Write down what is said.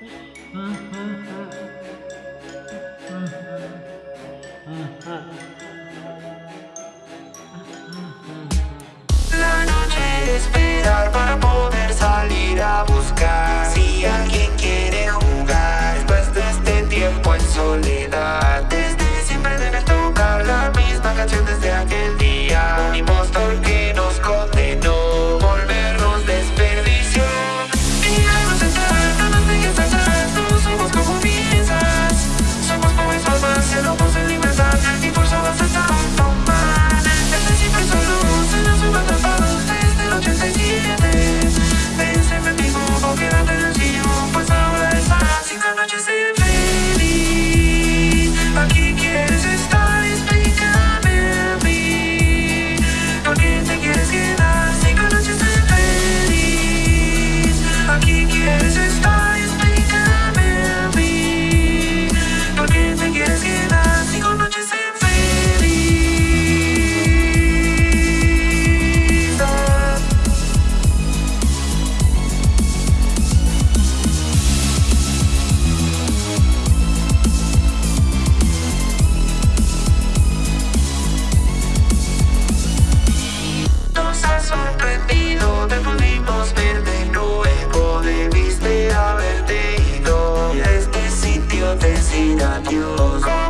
La noche de esperar para poder salir a buscar. Si alguien quiere jugar después de este tiempo en soledad. got you lost